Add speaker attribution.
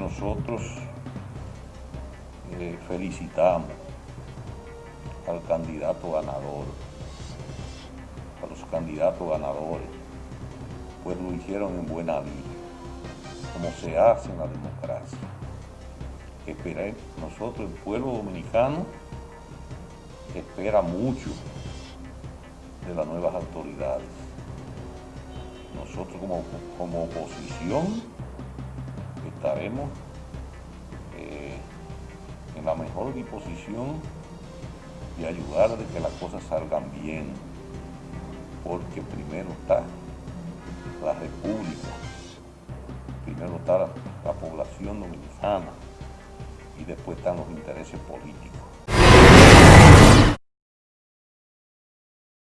Speaker 1: nosotros eh, felicitamos al candidato ganador, a los candidatos ganadores, pues lo hicieron en buena vida, como se hace en la democracia. Esperé, nosotros, el pueblo dominicano, espera mucho de las nuevas autoridades. Nosotros como, como oposición estaremos eh, en la mejor disposición de ayudar de que las cosas salgan bien, porque primero está la República, primero está la población dominicana y después están los intereses políticos.